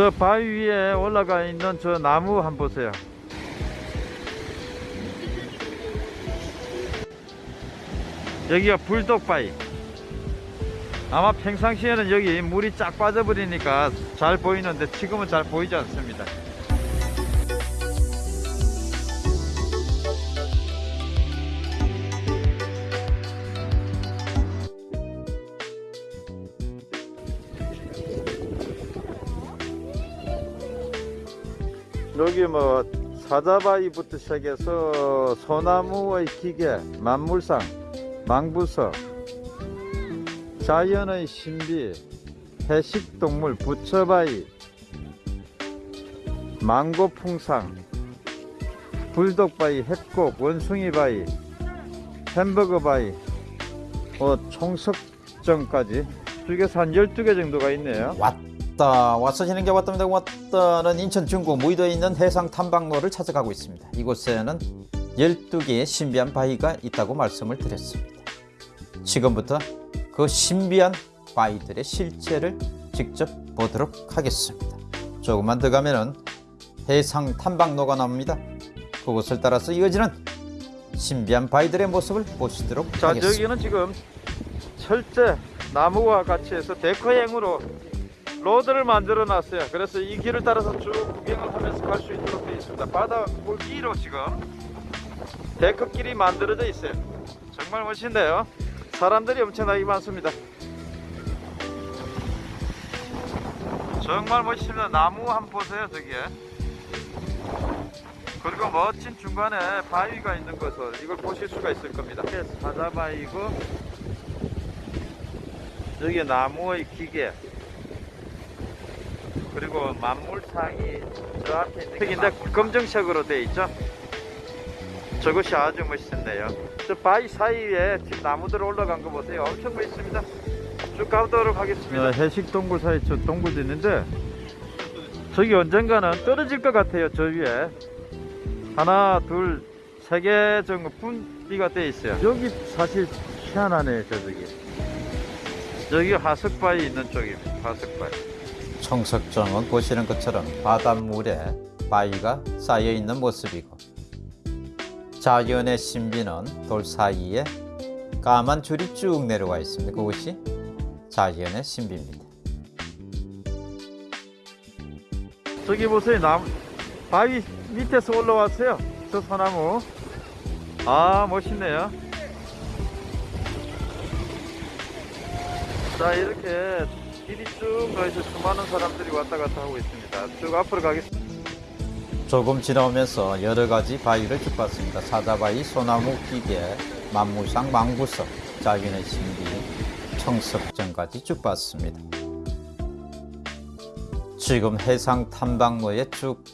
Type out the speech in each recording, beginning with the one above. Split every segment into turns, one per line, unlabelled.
저 바위 위에 올라가 있는 저 나무 한번 보세요. 여기가 불독바위. 아마 평상시에는 여기 물이 쫙 빠져버리니까 잘 보이는데 지금은 잘 보이지 않습니다. 여기 뭐 사자바위부터 시작해서 소나무의 기계, 만물상, 망부서, 자연의 신비, 해식동물, 부처바위, 망고풍상, 불독바위, 햇곡, 원숭이바위, 햄버거바위, 어, 총석정까지 쪽에서 한 12개 정도가 있네요.
왔다. 와서 지는 게 왔답니다. 왔다는 인천 중구 무의도에 있는 해상 탐방로를 찾아가고 있습니다. 이곳에는 12개의 신비한 바위가 있다고 말씀을 드렸습니다. 지금부터 그 신비한 바위들의 실체를 직접 보도록 하겠습니다. 조금만 더 가면은 해상 탐방로가 나옵니다. 그곳을 따라서 이어지는 신비한 바위들의 모습을 보시도록
자
하겠습니다.
여기는 지금 철제 나무와 같이 해서 데커형으로 로드를 만들어 놨어요. 그래서 이 길을 따라서 쭉 구경을 하면서 갈 수 있도록 되어 있습니다. 바다 골기로 지금 데커길이 만들어져 있어요. 정말 멋진데요. 사람들이 엄청나게 많습니다. 정말 멋있습니다. 나무 한번 보세요 저기에. 그리고 멋진 중간에 바위가 있는 것을 이걸 보실 수가 있을 겁니다. 사자바위고 여기 나무의 기계 그리고 만물상이 저 앞에 있는 게 검정색으로 되어 있죠? 저것이 아주 멋있는데요. 저 바위 사이에 지금 나무들 올라간 거 보세요. 엄청 멋있습니다. 쭉 가보도록 하겠습니다. 해식 동굴 사이 저 동굴도 있는데 저기 언젠가는 떨어질 것 같아요 저 위에. 하나 둘 세 개 정도 분비가 되어 있어요. 여기 사실 희한하네요 저기. 여기 화석바위 있는 쪽입니다. 화석바위
청석정은 보시는 것처럼 바닷물에 바위가 쌓여 있는 모습이고 자연의 신비는 돌 사이에 까만 줄이 쭉 내려와 있습니다. 그것이 자연의 신비입니다.
저기 보세요 나무 바위 밑에서 올라왔어요 저 소나무 아 멋있네요 자 이렇게 길이 쭉 가서 수많은 사람들이 왔다 갔다 하고 있습니다 쭉 앞으로 가겠습니다
조금 지나오면서 여러 가지 바위를 쭉 봤습니다. 사자바위, 소나무 기계, 만물상, 망부석, 자연의 신비, 청석정까지 쭉 봤습니다. 지금 해상 탐방로에 쭉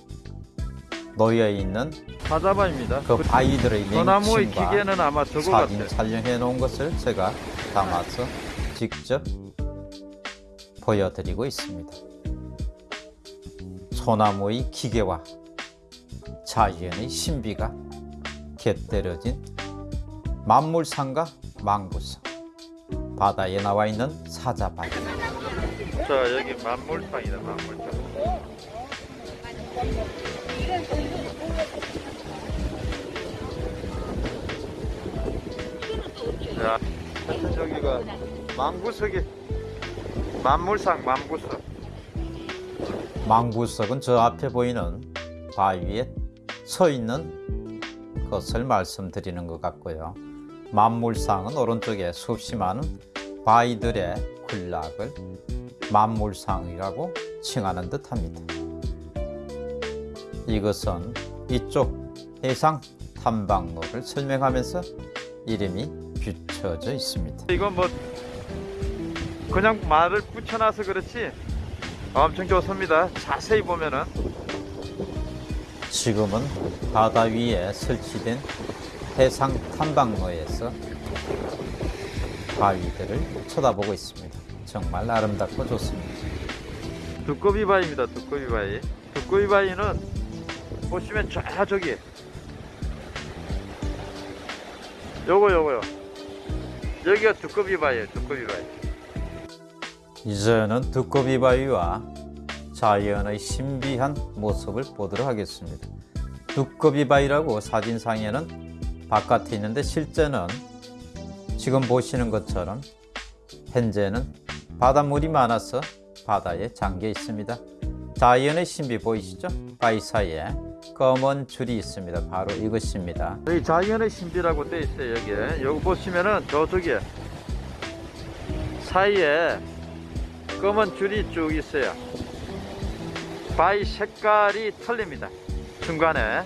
놓여 있는
사자바입니다
그 바위들의
소나무의 기계는 아마
사진 촬영해 놓은 것을 제가 담아서 직접 보여드리고 있습니다. 소나무의 기계와 자연의 신비가 곁들여진 만물상과 망부상. 바다에 나와 있는 사자바위
자 여기 만물상이다 만물상. 자 하여튼 저기가 망부석이 만물상 만부석
망부석은 저 앞에 보이는 바위에 서 있는 것을 말씀드리는 것 같고요. 만물상은 오른쪽에 수없이 많은 바위들의 군락을 만물상이라고 칭하는 듯합니다. 이것은 이쪽 해상 탐방로를 설명하면서 이름이 붙여져 있습니다.
이건 뭐 그냥 말을 붙여놔서 그렇지. 엄청 좋습니다. 자세히 보면은.
지금은 바다 위에 설치된 해상 탐방로에서 바위들을 쳐다보고 있습니다. 정말 아름답고 좋습니다.
두꺼비 바위입니다 두꺼비 바위. 두꺼비 바위는 보시면 쫙 저기. 요거 요거요. 여기가 두꺼비 바위예요 두꺼비 바위
이제는 두꺼비 바위와 자연의 신비한 모습을 보도록 하겠습니다. 두꺼비 바위라고 사진상에는 바깥에 있는데 실제는 지금 보시는 것처럼 현재는 바닷물이 많아서 바다에 잠겨 있습니다. 자연의 신비 보이시죠? 바위 사이에 검은 줄이 있습니다. 바로 이것입니다.
여기 자연의 신비라고 돼 있어요 여기 여기 보시면은 저쪽에 사이에 검은 줄이 쭉 있어요. 바위 색깔이 틀립니다. 중간에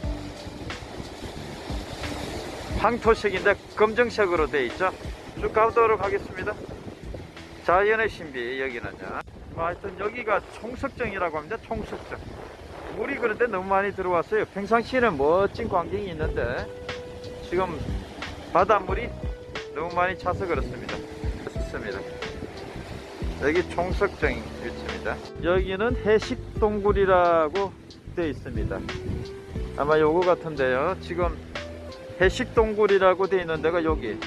황토색인데 검정색으로 돼 있죠? 쭉 가보도록 하겠습니다. 자연의 신비 여기는요. 뭐 하여튼 여기가 총석정이라고 합니다. 총석정. 물이 그런데 너무 많이 들어왔어요. 평상시에는 멋진 광경이 있는데 지금 바닷물이 너무 많이 차서 그렇습니다. 좋습니다. 여기 총석정 위치입니다. 여기는 해식동굴이라고 되어 있습니다. 아마 요거 같은데요. 지금 해식동굴이라고 되어 있는 데가 여기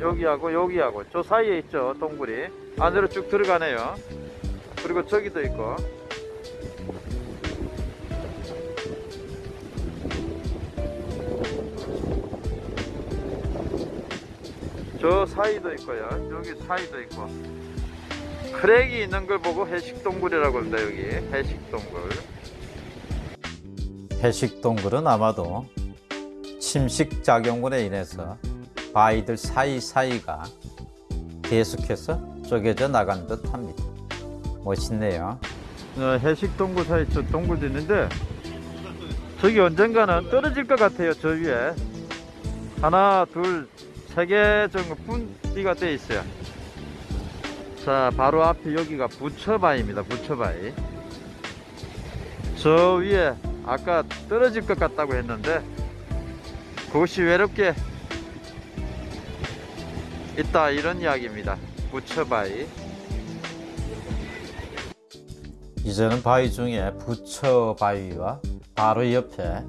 여기하고 여기하고 저 사이에 있죠 동굴이 안으로 쭉 들어가네요. 그리고 저기도 있고 저 사이도 있고요. 여기 사이도 있고. 크랙이 있는 걸 보고 해식동굴이라고 합니다. 여기 해식동굴.
해식동굴은 아마도 침식 작용으로 인해서 바위들 사이사이가 계속해서 쪼개져 나간 듯 합니다. 멋있네요.
어, 해식동굴 사이 저 동굴도 있는데 저기 언젠가는 떨어질 것 같아요. 저 위에 하나, 둘, 세 개 정도 분비가 돼 있어요. 자, 바로 앞에 여기가 부처바위입니다. 부처바위. 저 위에 아까 떨어질 것 같다고 했는데 그것이 외롭게 있다 이런 이야기입니다. 부처바위.
이제는 바위 중에 부처 바위와 바로 옆에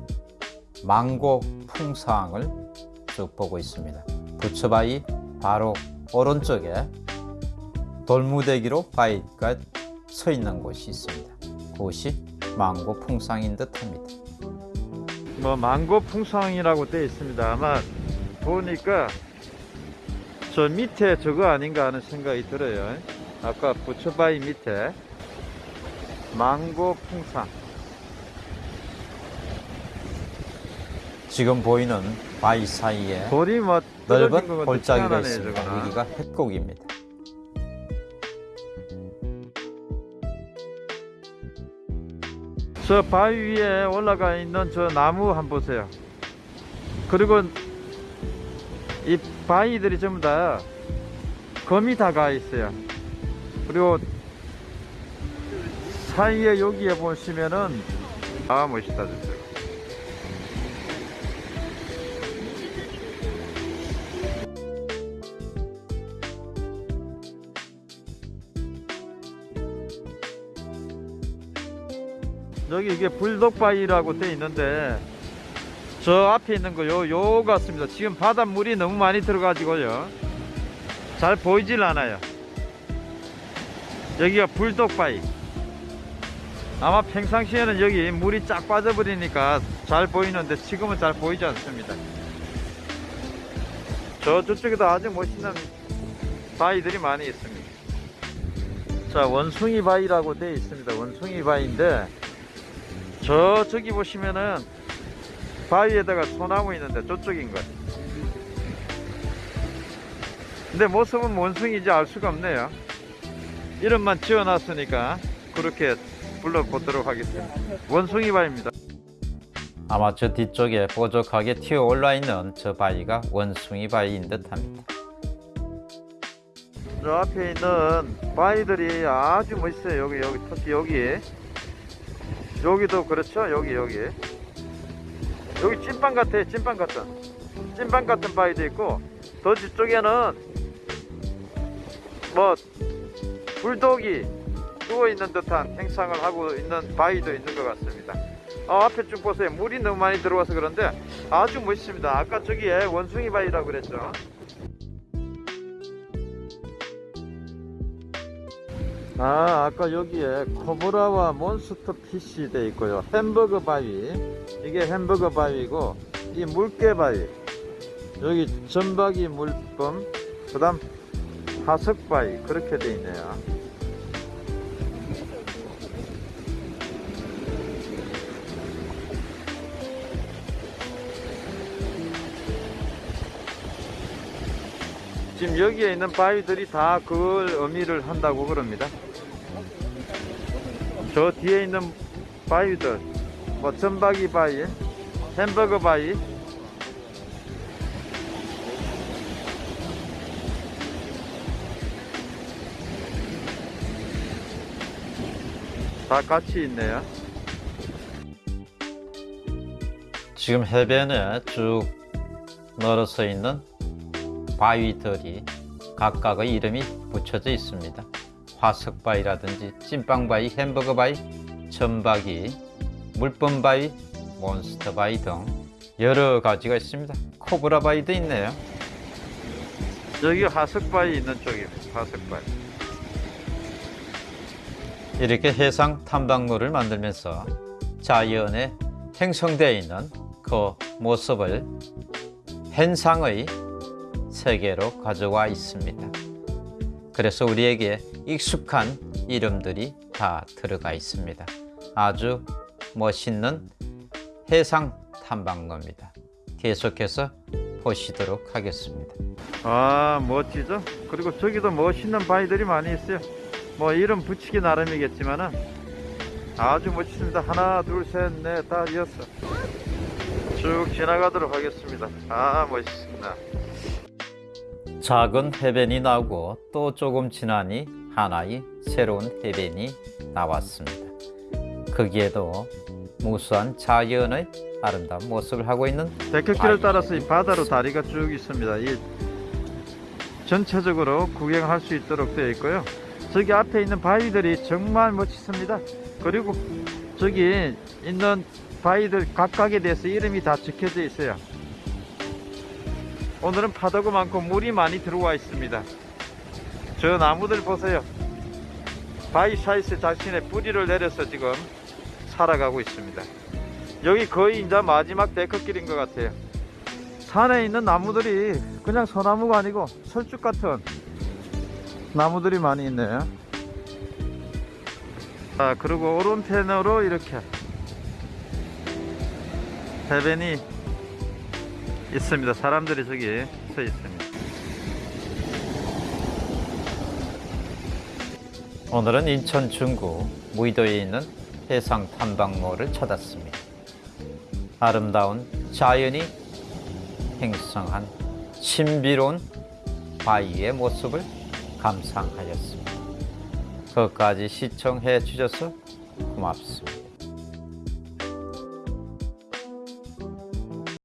망고 풍상을 쭉 보고 있습니다. 부처 바위 바로 오른쪽에 돌무대기로 바위가 서 있는 곳이 있습니다. 그곳이 망고 풍상인 듯합니다.
뭐 망고 풍상이라고 되어 있습니다. 아마 보니까 저 밑에 저거 아닌가 하는 생각이 들어요. 아까 부처바위 밑에 망고 풍상.
지금 보이는 바위 사이에
돌이 뭐
넓은 골짜기가 있습니다. 여기가 햇곡입니다.
저 바위 위에 올라가 있는 저 나무 한번 보세요. 그리고 이 바위들이 전부 다 검이 다 가 있어요. 그리고 사이에 여기에 보시면은 아 멋있다 진짜. 여기 이게 불독바위라고 돼 있는데 저 앞에 있는 거 요 요 같습니다. 지금 바닷물이 너무 많이 들어가지고요. 잘 보이질 않아요. 여기가 불독바위. 아마 평상시에는 여기 물이 쫙 빠져버리니까 잘 보이는데 지금은 잘 보이지 않습니다. 저 저쪽에도 아주 멋있는 바위들이 많이 있습니다. 자 원숭이 바위라고 되어 있습니다. 원숭이 바위인데 저 저기 보시면은 바위에다가 소나무 있는데 저쪽인 것. 근데 모습은 원숭이지 알 수가 없네요. 이름만 지어놨으니까 그렇게 불러보도록 하겠습니다. 원숭이 바위입니다.
아마 저 뒤쪽에 뾰족하게 튀어 올라 있는 저 바위가 원숭이 바위인 듯 합니다.
저 앞에 있는 바위들이 아주 멋있어요. 여기 여기 특히 여기 여기도 그렇죠. 여기 여기 여기 찐빵 같아요. 찐빵 같은 찐빵 같은 바위도 있고 더 뒤쪽에는 뭐 불독이 누워 있는 듯한 행상을 하고 있는 바위도 있는 것 같습니다. 어, 앞에 쭉 보세요. 물이 너무 많이 들어와서 그런데 아주 멋있습니다. 아까 저기에 원숭이 바위라고 그랬죠. 아 아까 여기에 코브라와 몬스터 피시 돼 있고요. 햄버거 바위. 이게 햄버거 바위고 이 물개 바위. 여기 전박이 물범 그 다음 하석 바위. 그렇게 돼 있네요 지금 여기에 있는 바위들이 다 그걸 의미를 한다고 그럽니다. 저 뒤에 있는 바위들, 뭐 전박이 바위, 햄버거 바위, 다 같이 있네요.
지금 해변에 쭉 널어서 있는 바위들이 각각의 이름이 붙여져 있습니다. 화석바위라든지 찐빵바위, 햄버거바위, 전박이, 물범바위, 몬스터바위 등 여러 가지가 있습니다. 코브라바위도 있네요.
여기 화석바위 있는 쪽입니다. 화석바위.
이렇게 해상 탐방로를 만들면서 자연에 형성되어 있는 그 모습을 현상의 세계로 가져와 있습니다. 그래서 우리에게 익숙한 이름들이 다 들어가 있습니다. 아주 멋있는 해상 탐방로입니다. 계속해서 보시도록 하겠습니다.
아 멋지죠? 그리고 저기도 멋있는 바위들이 많이 있어요. 뭐 이름 붙이기 나름이겠지만은 아주 멋있습니다. 하나, 둘, 셋, 넷, 다 여섯. 쭉 지나가도록 하겠습니다. 아 멋있습니다.
작은 해변이 나오고 또 조금 지나니 하나의 새로운 해변이 나왔습니다. 거기에도 무수한 자연의 아름다운 모습을 하고 있는
데크길을 따라서 이 바다로 다리가 쭉 있습니다. 이 전체적으로 구경할 수 있도록 되어 있고요. 저기 앞에 있는 바위들이 정말 멋있습니다. 그리고 저기 있는 바위들 각각에 대해서 이름이 다 적혀져 있어요. 오늘은 파도가 많고 물이 많이 들어와 있습니다. 저 나무들 보세요. 바위 사이에 자신의 뿌리를 내려서 지금 살아가고 있습니다. 여기 거의 이제 마지막 데크길인 것 같아요. 산에 있는 나무들이 그냥 소나무가 아니고 철쭉 같은 나무들이 많이 있네요. 아, 그리고 오른편으로 이렇게 해변이 있습니다. 사람들이 저기 서 있습니다.
오늘은 인천 중구 무의도에 있는 해상 탐방로를 찾았습니다. 아름다운 자연이 행성한 신비로운 바위의 모습을 감상하였습니다. 끝까지 시청해 주셔서 고맙습니다.